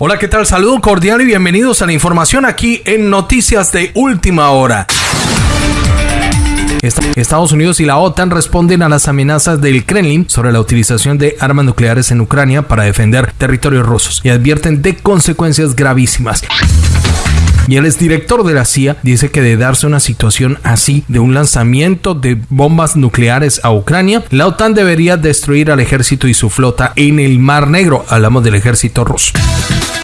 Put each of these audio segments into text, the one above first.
Hola, ¿qué tal? Saludo cordial y bienvenidos a la información aquí en Noticias de Última Hora. Estados Unidos y la OTAN responden a las amenazas del Kremlin sobre la utilización de armas nucleares en Ucrania para defender territorios rusos y advierten de consecuencias gravísimas. Y el exdirector de la CIA dice que de darse una situación así de un lanzamiento de bombas nucleares a Ucrania, la OTAN debería destruir al ejército y su flota en el Mar Negro. Hablamos del ejército ruso.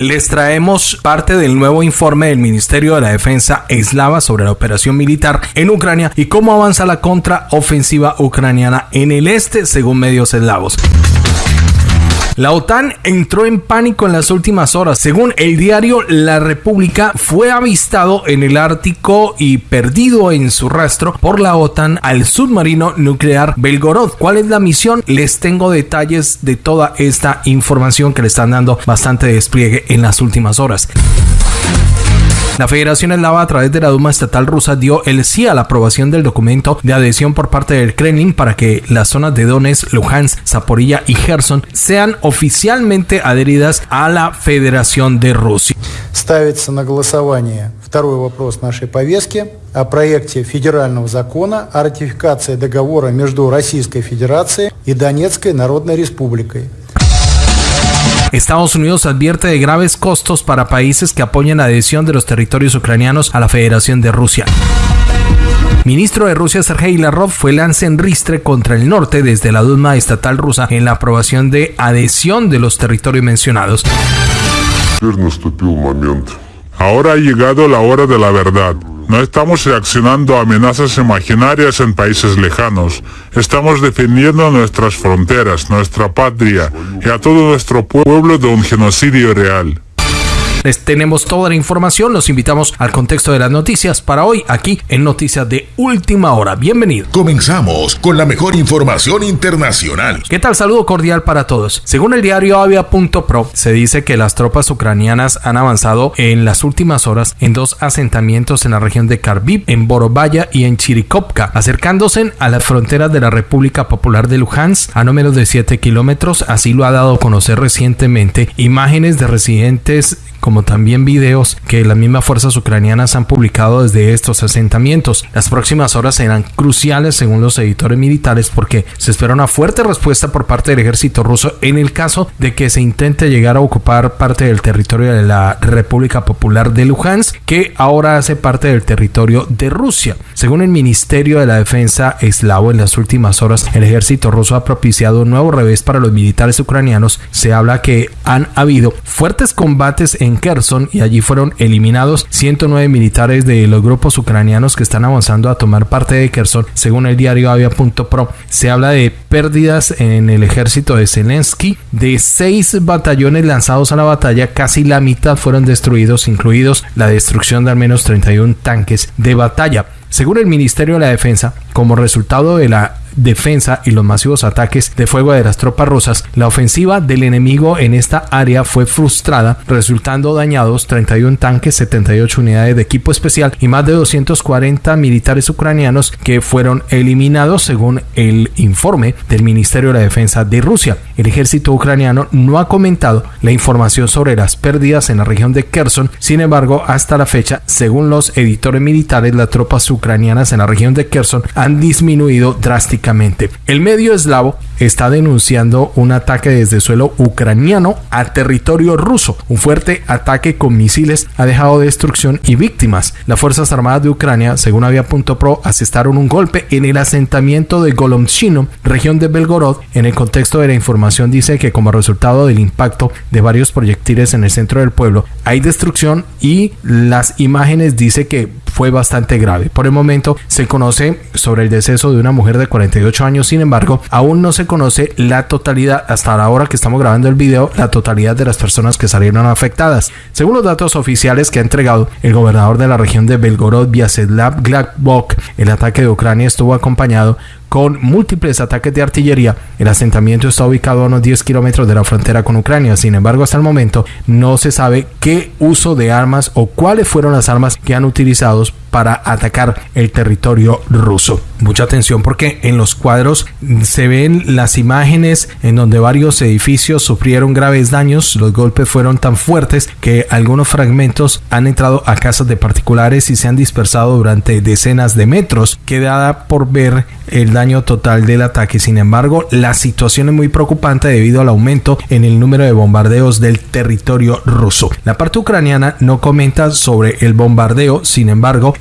Les traemos parte del nuevo informe del Ministerio de la Defensa eslava sobre la operación militar en Ucrania y cómo avanza la contraofensiva ucraniana en el este según medios eslavos. La OTAN entró en pánico en las últimas horas. Según el diario La República, fue avistado en el Ártico y perdido en su rastro por la OTAN al submarino nuclear Belgorod. ¿Cuál es la misión? Les tengo detalles de toda esta información que le están dando bastante despliegue en las últimas horas. La Federación Eslava a través de la Duma Estatal rusa dio el sí a la aprobación del documento de adhesión por parte del Kremlin para que las zonas de Donetsk, Luhansk, Zaporilla y Gerson sean oficialmente adheridas a la Federación de Rusia. Ставится на голосование второй вопрос нашей повестки о проекте федерального закона о ратификации договора между Российской Федерацией и Донецкой Народной Республикой Estados Unidos advierte de graves costos para países que apoyan la adhesión de los territorios ucranianos a la Federación de Rusia. Ministro de Rusia Sergei Lavrov fue lance en ristre contra el norte desde la Duma estatal rusa en la aprobación de adhesión de los territorios mencionados. Ahora ha llegado la hora de la verdad. No estamos reaccionando a amenazas imaginarias en países lejanos. Estamos defendiendo nuestras fronteras, nuestra patria y a todo nuestro pueblo de un genocidio real. Les tenemos toda la información, los invitamos al contexto de las noticias para hoy aquí en Noticias de Última Hora. Bienvenido. Comenzamos con la mejor información internacional. ¿Qué tal? Saludo cordial para todos. Según el diario Avia.pro, se dice que las tropas ucranianas han avanzado en las últimas horas en dos asentamientos en la región de Kharkiv, en Borovaya y en Chirikovka, acercándose a las fronteras de la República Popular de Luhansk a no menos de 7 kilómetros. Así lo ha dado a conocer recientemente imágenes de residentes como también videos que las mismas fuerzas ucranianas han publicado desde estos asentamientos. Las próximas horas serán cruciales según los editores militares porque se espera una fuerte respuesta por parte del ejército ruso en el caso de que se intente llegar a ocupar parte del territorio de la República Popular de Luhansk, que ahora hace parte del territorio de Rusia. Según el Ministerio de la Defensa eslavo, en las últimas horas el ejército ruso ha propiciado un nuevo revés para los militares ucranianos. Se habla que han habido fuertes combates en Kherson y allí fueron eliminados 109 militares de los grupos ucranianos que están avanzando a tomar parte de Kherson. Según el diario Avia.pro, se habla de pérdidas en el ejército de Zelensky. De seis batallones lanzados a la batalla, casi la mitad fueron destruidos, incluidos la destrucción de al menos 31 tanques de batalla. Según el Ministerio de la Defensa, como resultado de la defensa y los masivos ataques de fuego de las tropas rusas, la ofensiva del enemigo en esta área fue frustrada, resultando dañados 31 tanques, 78 unidades de equipo especial y más de 240 militares ucranianos que fueron eliminados según el informe del Ministerio de la Defensa de Rusia. El ejército ucraniano no ha comentado la información sobre las pérdidas en la región de Kherson, sin embargo, hasta la fecha, según los editores militares, las tropas ucranianas en la región de Kherson han disminuido drásticamente el medio eslavo está denunciando un ataque desde suelo ucraniano a territorio ruso. Un fuerte ataque con misiles ha dejado destrucción y víctimas. Las Fuerzas Armadas de Ucrania, según Avia.pro, asestaron un golpe en el asentamiento de Golomchino, región de Belgorod. En el contexto de la información dice que como resultado del impacto de varios proyectiles en el centro del pueblo, hay destrucción y las imágenes dice que fue bastante grave. Por el momento se conoce sobre el deceso de una mujer de 48 años, sin embargo, aún no se conoce la totalidad, hasta la hora que estamos grabando el video, la totalidad de las personas que salieron afectadas. Según los datos oficiales que ha entregado el gobernador de la región de Belgorod, Vyacheslav Gladbok, el ataque de Ucrania estuvo acompañado con múltiples ataques de artillería. El asentamiento está ubicado a unos 10 kilómetros de la frontera con Ucrania. Sin embargo, hasta el momento no se sabe qué uso de armas o cuáles fueron las armas que han utilizado para atacar el territorio ruso. Mucha atención porque en los cuadros se ven las imágenes en donde varios edificios sufrieron graves daños. Los golpes fueron tan fuertes que algunos fragmentos han entrado a casas de particulares y se han dispersado durante decenas de metros. Queda por ver el daño total del ataque. Sin embargo, la situación es muy preocupante debido al aumento en el número de bombardeos del territorio ruso. La parte ucraniana no comenta sobre el bombardeo, sin embargo,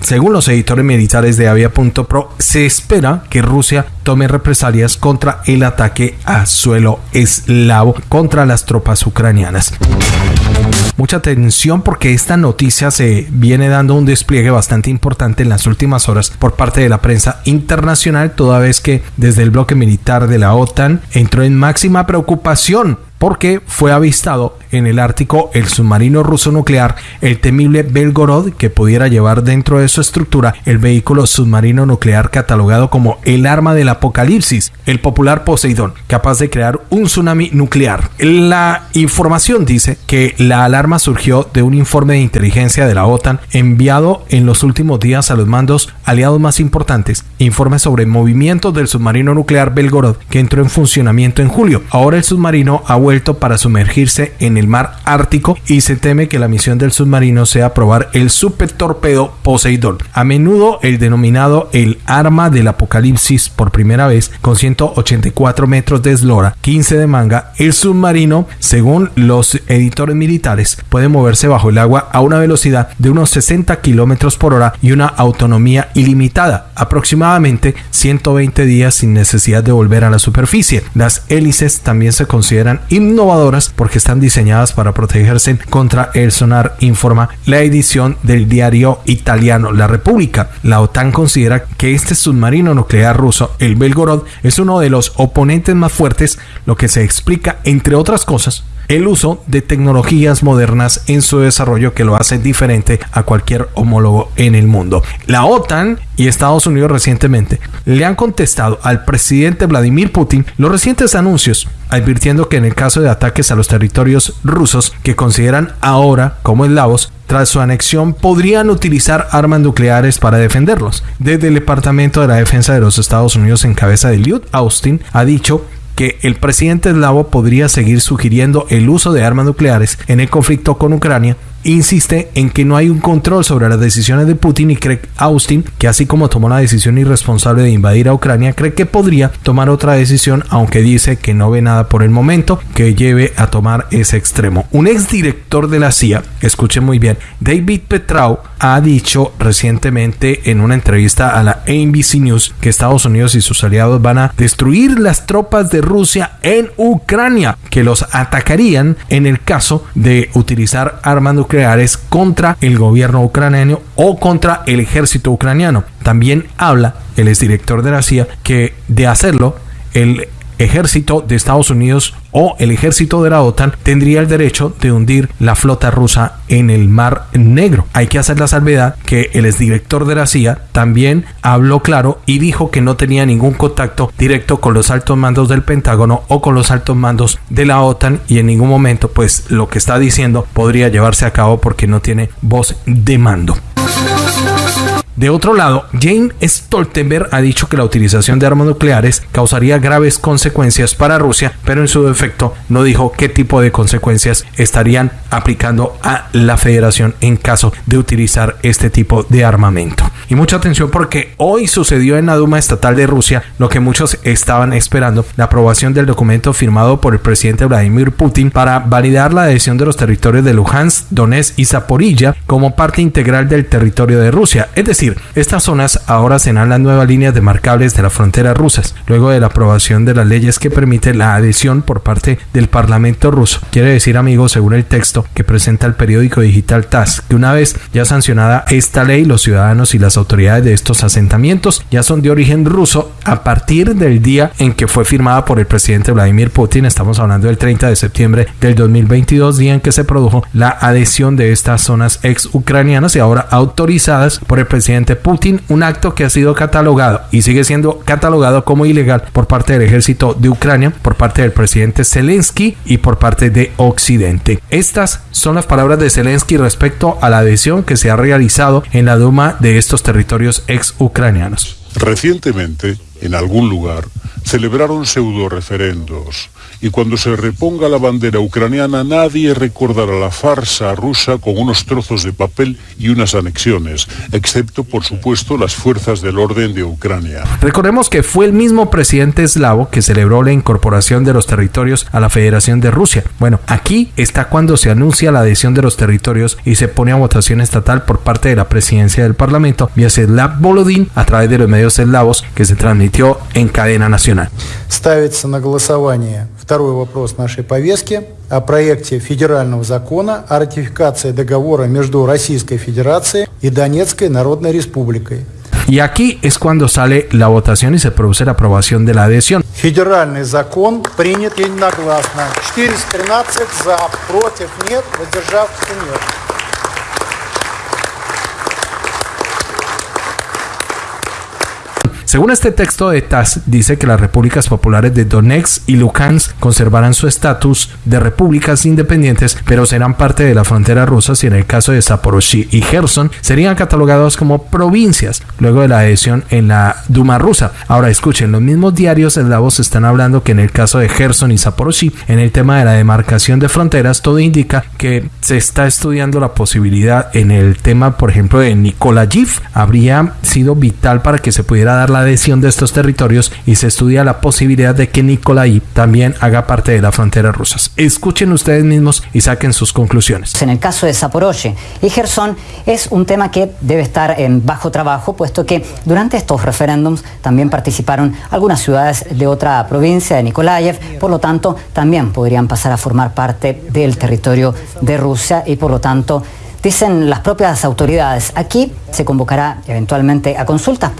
según los editores militares de Avia.pro, se espera que Rusia tome represalias contra el ataque a suelo eslavo contra las tropas ucranianas. Mucha atención porque esta noticia se viene dando un despliegue bastante importante en las últimas horas por parte de la prensa internacional, toda vez que desde el bloque militar de la OTAN entró en máxima preocupación porque fue avistado en el Ártico el submarino ruso nuclear, el temible Belgorod, que pudiera llevar dentro de su estructura el vehículo submarino nuclear catalogado como el arma del apocalipsis, el popular Poseidón, capaz de crear un tsunami nuclear. La información dice que la alarma surgió de un informe de inteligencia de la OTAN enviado en los últimos días a los mandos aliados más importantes, informe sobre movimientos del submarino nuclear Belgorod que entró en funcionamiento en julio. Ahora el submarino ha para sumergirse en el mar Ártico y se teme que la misión del submarino sea probar el super torpedo A menudo el denominado el arma del apocalipsis por primera vez con 184 metros de eslora, 15 de manga, el submarino, según los editores militares, puede moverse bajo el agua a una velocidad de unos 60 kilómetros por hora y una autonomía ilimitada, aproximadamente 120 días sin necesidad de volver a la superficie. Las hélices también se consideran innovadoras porque están diseñadas para protegerse contra el sonar, informa la edición del diario italiano La República. La OTAN considera que este submarino nuclear ruso, el Belgorod, es uno de los oponentes más fuertes, lo que se explica, entre otras cosas, el uso de tecnologías modernas en su desarrollo que lo hace diferente a cualquier homólogo en el mundo. La OTAN y Estados Unidos recientemente le han contestado al presidente Vladimir Putin los recientes anuncios, advirtiendo que en el caso de ataques a los territorios rusos que consideran ahora como eslavos, tras su anexión podrían utilizar armas nucleares para defenderlos. Desde el Departamento de la Defensa de los Estados Unidos en cabeza de Lloyd Austin ha dicho que el presidente eslavo podría seguir sugiriendo el uso de armas nucleares en el conflicto con Ucrania insiste en que no hay un control sobre las decisiones de Putin y cree Austin que así como tomó la decisión irresponsable de invadir a Ucrania, cree que podría tomar otra decisión, aunque dice que no ve nada por el momento que lleve a tomar ese extremo. Un exdirector de la CIA, escuche muy bien, David Petrau ha dicho recientemente en una entrevista a la ABC News que Estados Unidos y sus aliados van a destruir las tropas de Rusia en Ucrania, que los atacarían en el caso de utilizar armas nucleares nucleares contra el gobierno ucraniano o contra el ejército ucraniano. También habla el exdirector de la CIA que de hacerlo el ejército de Estados Unidos o el ejército de la OTAN tendría el derecho de hundir la flota rusa en el Mar Negro. Hay que hacer la salvedad que el exdirector de la CIA también habló claro y dijo que no tenía ningún contacto directo con los altos mandos del Pentágono o con los altos mandos de la OTAN y en ningún momento pues lo que está diciendo podría llevarse a cabo porque no tiene voz de mando. De otro lado, Jane Stoltenberg ha dicho que la utilización de armas nucleares causaría graves consecuencias para Rusia, pero en su defecto no dijo qué tipo de consecuencias estarían aplicando a la federación en caso de utilizar este tipo de armamento. Y mucha atención porque hoy sucedió en la Duma Estatal de Rusia lo que muchos estaban esperando, la aprobación del documento firmado por el presidente Vladimir Putin para validar la adhesión de los territorios de Luhansk, Donetsk y Zaporilla como parte integral del territorio de Rusia. Es decir, estas zonas ahora serán las nuevas líneas demarcables de la frontera rusas, luego de la aprobación de las leyes que permiten la adhesión por parte del Parlamento ruso. Quiere decir, amigos, según el texto que presenta el periódico digital TAS, que una vez ya sancionada esta ley, los ciudadanos y las autoridades de estos asentamientos ya son de origen ruso a partir del día en que fue firmada por el presidente Vladimir Putin. Estamos hablando del 30 de septiembre del 2022, día en que se produjo la adhesión de estas zonas ex ucranianas y ahora autorizadas por el presidente presidente Putin, un acto que ha sido catalogado y sigue siendo catalogado como ilegal por parte del ejército de Ucrania, por parte del presidente Zelensky y por parte de Occidente. Estas son las palabras de Zelensky respecto a la adhesión que se ha realizado en la Duma de estos territorios ex ucranianos. Recientemente, en algún lugar, celebraron pseudo referendos y cuando se reponga la bandera ucraniana nadie recordará la farsa rusa con unos trozos de papel y unas anexiones, excepto por supuesto las fuerzas del orden de Ucrania. Recordemos que fue el mismo presidente eslavo que celebró la incorporación de los territorios a la Federación de Rusia. Bueno, aquí está cuando se anuncia la adhesión de los territorios y se pone a votación estatal por parte de la presidencia del Parlamento, Vyacheslav Volodin, a través de los medios eslavos que se transmitió en cadena nacional. Второй вопрос нашей повестки о проекте федерального закона о ратификации договора между Российской Федерацией и Донецкой Народной Республикой. Y aquí es cuando sale la votación y se produce la aprobación de la adhesión. Федеральный закон принят единогласно. 413 за, против нет, воздержавшихся нет. Según este texto de TAS, dice que las repúblicas populares de Donetsk y Luhansk conservarán su estatus de repúblicas independientes, pero serán parte de la frontera rusa si en el caso de Zaporozhye y Gerson serían catalogados como provincias luego de la adhesión en la Duma rusa. Ahora escuchen, los mismos diarios eslavos están hablando que en el caso de Gerson y Zaporozhye, en el tema de la demarcación de fronteras, todo indica que se está estudiando la posibilidad en el tema, por ejemplo, de Nikolayiv, habría sido vital para que se pudiera dar la adhesión de estos territorios y se estudia la posibilidad de que Nikolai también haga parte de la frontera rusa. Escuchen ustedes mismos y saquen sus conclusiones. En el caso de Zaporozhye y Gerson es un tema que debe estar en bajo trabajo, puesto que durante estos referéndums también participaron algunas ciudades de otra provincia de Nikolaev, por lo tanto también podrían pasar a formar parte del territorio de Rusia y por lo tanto dicen las propias autoridades, aquí se convocará eventualmente a consultas.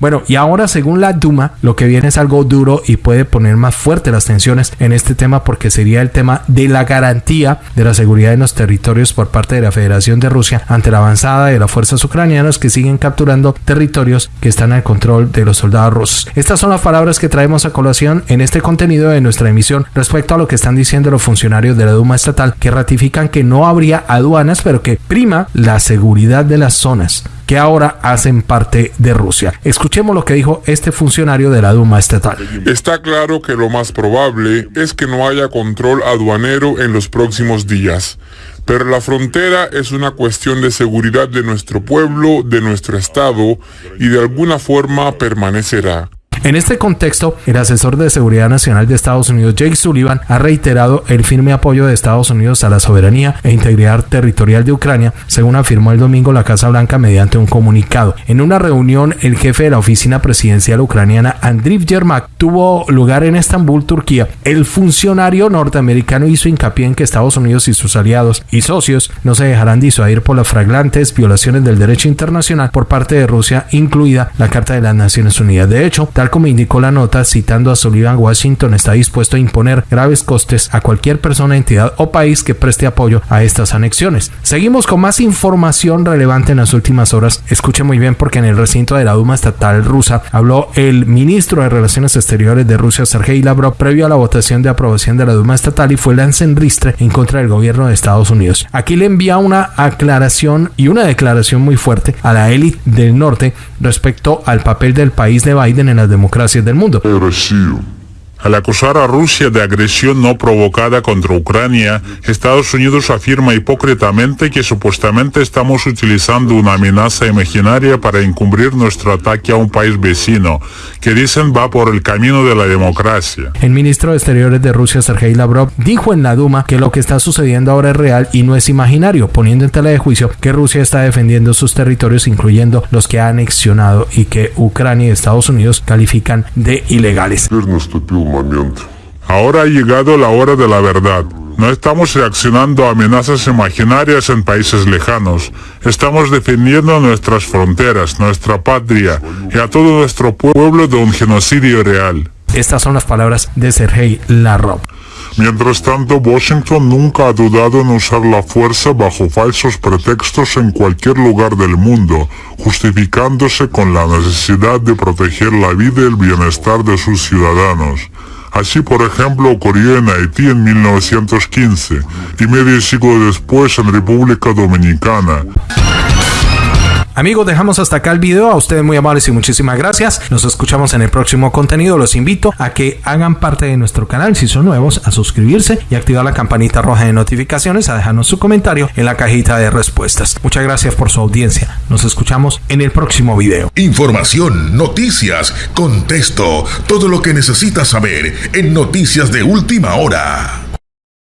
Bueno, y ahora según la Duma, lo que viene es algo duro y puede poner más fuerte las tensiones en este tema porque sería el tema de la garantía de la seguridad en los territorios por parte de la Federación de Rusia ante la avanzada de las fuerzas ucranianas que siguen capturando territorios que están al control de los soldados rusos. Estas son las palabras que traemos a colación en este contenido de nuestra emisión respecto a lo que están diciendo los funcionarios de la Duma estatal que ratifican que no habría aduanas pero que prima la seguridad de las zonas que ahora hacen parte de Rusia. Escuchemos lo que dijo este funcionario de la Duma estatal. Está claro que lo más probable es que no haya control aduanero en los próximos días. Pero la frontera es una cuestión de seguridad de nuestro pueblo, de nuestro Estado, y de alguna forma permanecerá. En este contexto, el asesor de Seguridad Nacional de Estados Unidos, Jake Sullivan, ha reiterado el firme apoyo de Estados Unidos a la soberanía e integridad territorial de Ucrania, según afirmó el domingo la Casa Blanca mediante un comunicado. En una reunión, el jefe de la oficina presidencial ucraniana, Andriy Yermak, tuvo lugar en Estambul, Turquía. El funcionario norteamericano hizo hincapié en que Estados Unidos y sus aliados y socios no se dejarán disuadir por las flagrantes violaciones del derecho internacional por parte de Rusia, incluida la Carta de las Naciones Unidas. De hecho, tal como indicó la nota, citando a Sullivan, Washington está dispuesto a imponer graves costes a cualquier persona, entidad o país que preste apoyo a estas anexiones. Seguimos con más información relevante en las últimas horas. Escuche muy bien porque en el recinto de la Duma estatal rusa habló el ministro de Relaciones Exteriores de Rusia, Sergei Lavrov, previo a la votación de aprobación de la Duma estatal y fue ristre en contra del gobierno de Estados Unidos. Aquí le envía una aclaración y una declaración muy fuerte a la élite del norte respecto al papel del país de Biden en las democracias del mundo. Al acusar a Rusia de agresión no provocada contra Ucrania, Estados Unidos afirma hipócritamente que supuestamente estamos utilizando una amenaza imaginaria para encubrir nuestro ataque a un país vecino, que dicen va por el camino de la democracia. El ministro de Exteriores de Rusia, Sergei Lavrov, dijo en la Duma que lo que está sucediendo ahora es real y no es imaginario, poniendo en tela de juicio que Rusia está defendiendo sus territorios, incluyendo los que ha anexionado y que Ucrania y Estados Unidos califican de ilegales. Ahora ha llegado la hora de la verdad. No estamos reaccionando a amenazas imaginarias en países lejanos. Estamos defendiendo nuestras fronteras, nuestra patria y a todo nuestro pueblo de un genocidio real. Estas son las palabras de Sergei Lavrov. Mientras tanto, Washington nunca ha dudado en usar la fuerza bajo falsos pretextos en cualquier lugar del mundo, justificándose con la necesidad de proteger la vida y el bienestar de sus ciudadanos. Así, por ejemplo, ocurrió en Haití en 1915 y medio siglo después en República Dominicana. Amigos, dejamos hasta acá el video. A ustedes muy amables y muchísimas gracias. Nos escuchamos en el próximo contenido. Los invito a que hagan parte de nuestro canal si son nuevos, a suscribirse y activar la campanita roja de notificaciones, a dejarnos su comentario en la cajita de respuestas. Muchas gracias por su audiencia. Nos escuchamos en el próximo video. Información, noticias, contexto, todo lo que necesitas saber en Noticias de Última Hora.